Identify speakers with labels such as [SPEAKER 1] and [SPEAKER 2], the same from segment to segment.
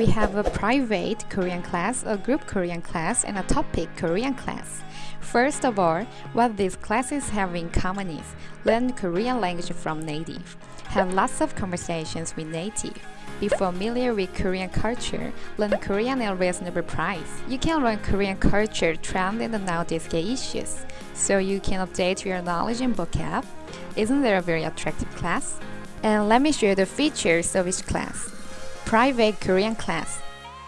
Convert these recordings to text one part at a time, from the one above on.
[SPEAKER 1] We have a private Korean class, a group Korean class, and a TOPIK Korean class. First of all, what these classes have in common is learn Korean language from native, have lots of conversations with native, be familiar with Korean culture, learn Korean at a reasonable price. You can learn Korean culture, trend, and nowadays issues, so you can update your knowledge and vocab. Isn't there a very attractive class? And let me show you the features of each class. Private Korean class.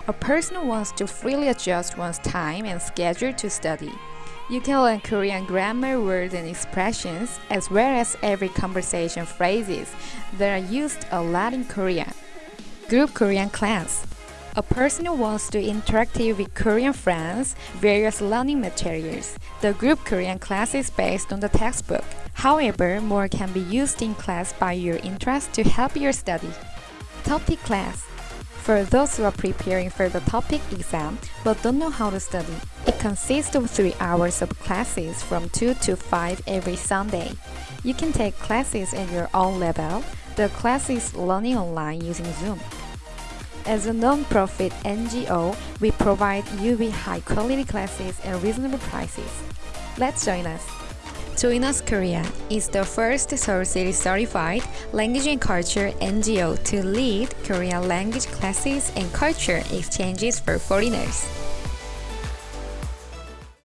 [SPEAKER 1] A person wants to freely adjust one's time and schedule to study. You can learn Korean grammar, words, and expressions, as well as every conversation phrases that are used a lot in Korea. Group Korean class. A person wants to interact with Korean friends, various learning materials. The group Korean class is based on the textbook. However, more can be used in class by your interest to help your study. TOPIK class. For those who are preparing for the TOPIK exam but don't know how to study, it consists of 3 hours of classes from 2 to 5 every Sunday. You can take classes at your own level. The class is learning online using Zoom. As a non-profit NGO, we provide you with high-quality classes at reasonable prices. Let's join us! Join Us Korea is the first Seoul City certified language and culture NGO to lead Korean language classes and culture exchanges for foreigners.